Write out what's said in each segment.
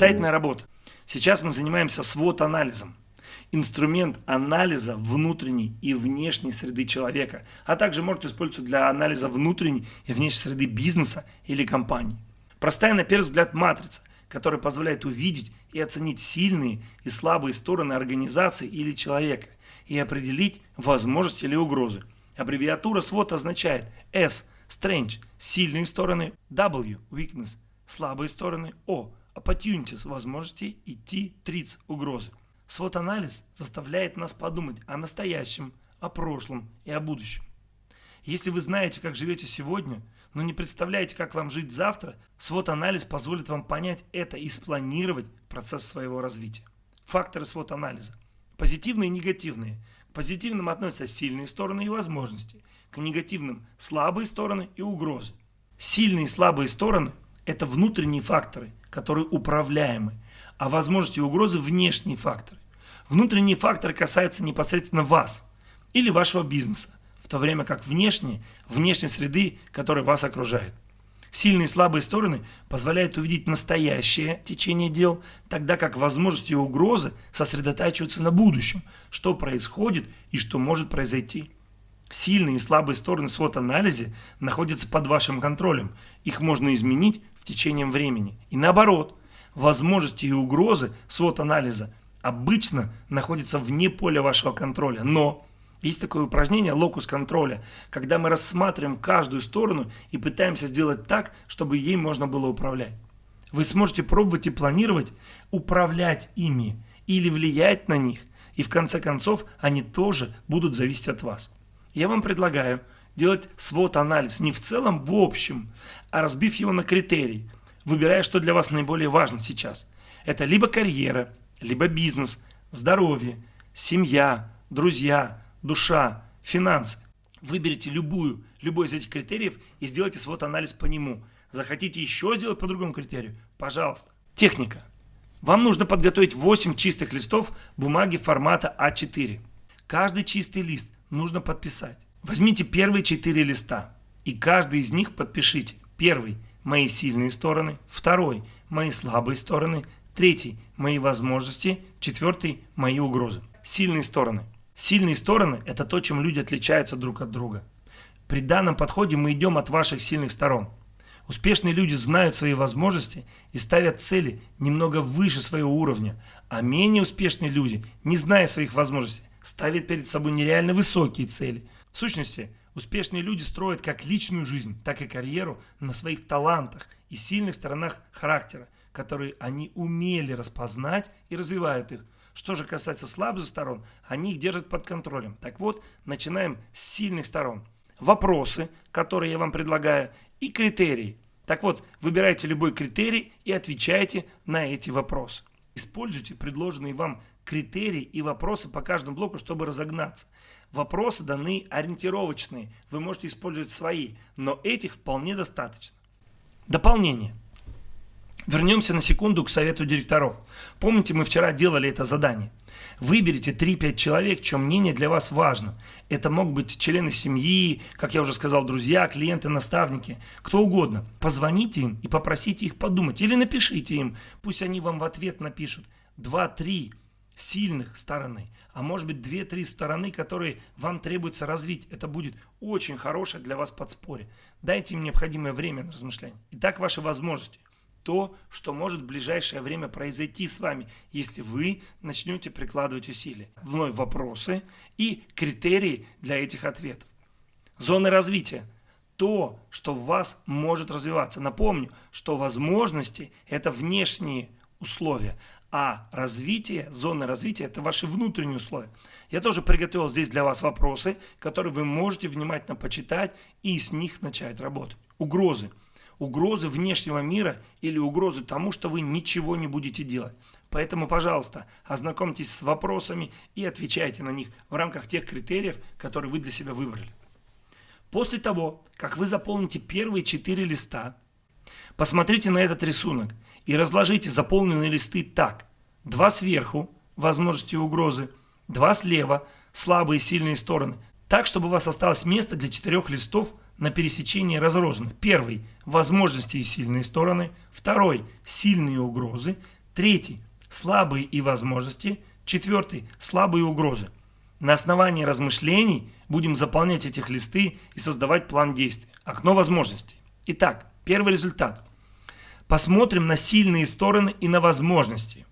Самостоятельная работа. Сейчас мы занимаемся свод-анализом. Инструмент анализа внутренней и внешней среды человека, а также может использоваться для анализа внутренней и внешней среды бизнеса или компании. Простая на первый взгляд матрица, которая позволяет увидеть и оценить сильные и слабые стороны организации или человека и определить возможности или угрозы. Аббревиатура SWOT означает S – Strength – сильные стороны, W – Weakness – слабые стороны, O – Opportunities – возможности и T – Threats – угрозы. SWOT-анализ заставляет нас подумать о настоящем, о прошлом и о будущем. Если вы знаете, как живете сегодня, но не представляете, как вам жить завтра, SWOT-анализ позволит вам понять это и спланировать процесс своего развития. Факторы SWOT-анализа. Позитивные и негативные. К позитивным относятся сильные стороны и возможности. К негативным – слабые стороны и угрозы. Сильные и слабые стороны – это внутренние факторы, которые управляемы, а возможности и угрозы – внешние факторы. Внутренние факторы касаются непосредственно вас или вашего бизнеса, в то время как внешние – внешней среды, которая вас окружает. Сильные и слабые стороны позволяют увидеть настоящее течение дел, тогда как возможности и угрозы сосредотачиваются на будущем, что происходит и что может произойти. Сильные и слабые стороны в свод-анализе находятся под вашим контролем. Их можно изменить в течение времени. И наоборот, возможности и угрозы свод-анализа обычно находятся вне поля вашего контроля. Но есть такое упражнение локус контроля, когда мы рассматриваем каждую сторону и пытаемся сделать так, чтобы ей можно было управлять. Вы сможете пробовать и планировать, управлять ими или влиять на них, и в конце концов они тоже будут зависеть от вас. Я вам предлагаю делать свод-анализ не в целом, в общем, а разбив его на критерии, выбирая, что для вас наиболее важно сейчас. Это либо карьера, либо бизнес, здоровье, семья, друзья, душа, финансы. Выберите любую, любой из этих критериев и сделайте свой анализ по нему. Захотите еще сделать по другому критерию? Пожалуйста. Техника. Вам нужно подготовить 8 чистых листов бумаги формата А4. Каждый чистый лист нужно подписать. Возьмите первые 4 листа и каждый из них подпишите. Первый – мои сильные стороны. Второй – мои слабые стороны. Третий – мои возможности. Четвертый – мои угрозы. Сильные стороны – Сильные стороны – это то, чем люди отличаются друг от друга. При данном подходе мы идем от ваших сильных сторон. Успешные люди знают свои возможности и ставят цели немного выше своего уровня, а менее успешные люди, не зная своих возможностей, ставят перед собой нереально высокие цели. В сущности, успешные люди строят как личную жизнь, так и карьеру на своих талантах и сильных сторонах характера, которые они умели распознать и развивают их – что же касается слабых сторон, они их держат под контролем. Так вот, начинаем с сильных сторон. Вопросы, которые я вам предлагаю, и критерии. Так вот, выбирайте любой критерий и отвечайте на эти вопросы. Используйте предложенные вам критерии и вопросы по каждому блоку, чтобы разогнаться. Вопросы даны ориентировочные, вы можете использовать свои, но этих вполне достаточно. Дополнение. Вернемся на секунду к совету директоров. Помните, мы вчера делали это задание. Выберите 3-5 человек, чье мнение для вас важно. Это могут быть члены семьи, как я уже сказал, друзья, клиенты, наставники, кто угодно. Позвоните им и попросите их подумать. Или напишите им, пусть они вам в ответ напишут. 2-3 сильных стороны, а может быть 2-3 стороны, которые вам требуется развить. Это будет очень хорошее для вас подспорье. Дайте им необходимое время на размышление. Итак, ваши возможности то, что может в ближайшее время произойти с вами, если вы начнете прикладывать усилия. Вновь вопросы и критерии для этих ответов. Зоны развития. То, что в вас может развиваться. Напомню, что возможности – это внешние условия, а развитие, зоны развития – это ваши внутренние условия. Я тоже приготовил здесь для вас вопросы, которые вы можете внимательно почитать и с них начать работать. Угрозы угрозы внешнего мира или угрозы тому, что вы ничего не будете делать. Поэтому, пожалуйста, ознакомьтесь с вопросами и отвечайте на них в рамках тех критериев, которые вы для себя выбрали. После того, как вы заполните первые четыре листа, посмотрите на этот рисунок и разложите заполненные листы так. Два сверху, возможности угрозы, два слева, слабые и сильные стороны, так, чтобы у вас осталось место для четырех листов на пересечении разложенных. Первый – возможности и сильные стороны. Второй – сильные угрозы. Третий – слабые и возможности. Четвертый – слабые угрозы. На основании размышлений будем заполнять этих листы и создавать план действий. Окно возможностей. Итак, первый результат. Посмотрим на сильные стороны и на возможности.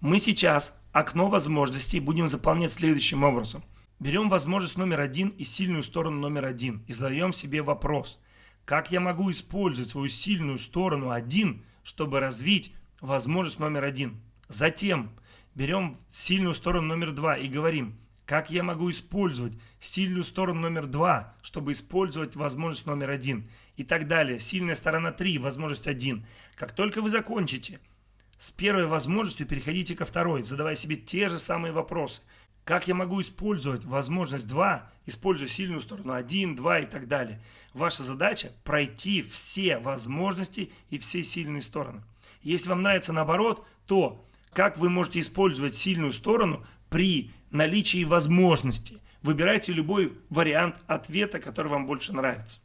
Мы сейчас окно возможностей будем заполнять следующим образом. Берем возможность номер один и сильную сторону номер один и задаем себе вопрос. Как я могу использовать свою сильную сторону один, чтобы развить возможность номер один? Затем берем сильную сторону номер два и говорим, как я могу использовать сильную сторону номер два, чтобы использовать возможность номер один? И так далее. Сильная сторона 3, возможность 1. Как только вы закончите с первой возможностью, переходите ко второй, задавая себе те же самые вопросы. Как я могу использовать возможность 2, используя сильную сторону 1, 2 и так далее. Ваша задача пройти все возможности и все сильные стороны. Если вам нравится наоборот, то как вы можете использовать сильную сторону при наличии возможности. Выбирайте любой вариант ответа, который вам больше нравится.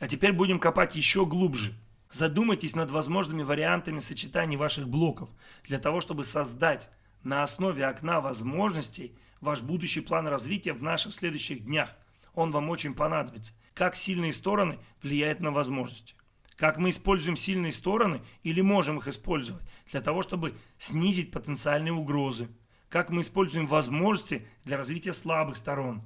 А теперь будем копать еще глубже. Задумайтесь над возможными вариантами сочетаний ваших блоков для того, чтобы создать на основе окна возможностей ваш будущий план развития в наших следующих днях. Он вам очень понадобится. Как сильные стороны влияют на возможности. Как мы используем сильные стороны или можем их использовать для того, чтобы снизить потенциальные угрозы как мы используем возможности для развития слабых сторон.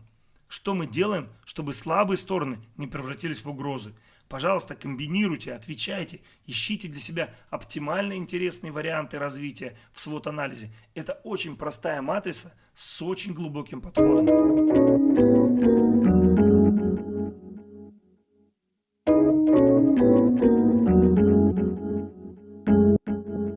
Что мы делаем, чтобы слабые стороны не превратились в угрозы. Пожалуйста, комбинируйте, отвечайте, ищите для себя оптимально интересные варианты развития в свод-анализе. Это очень простая матрица с очень глубоким подходом.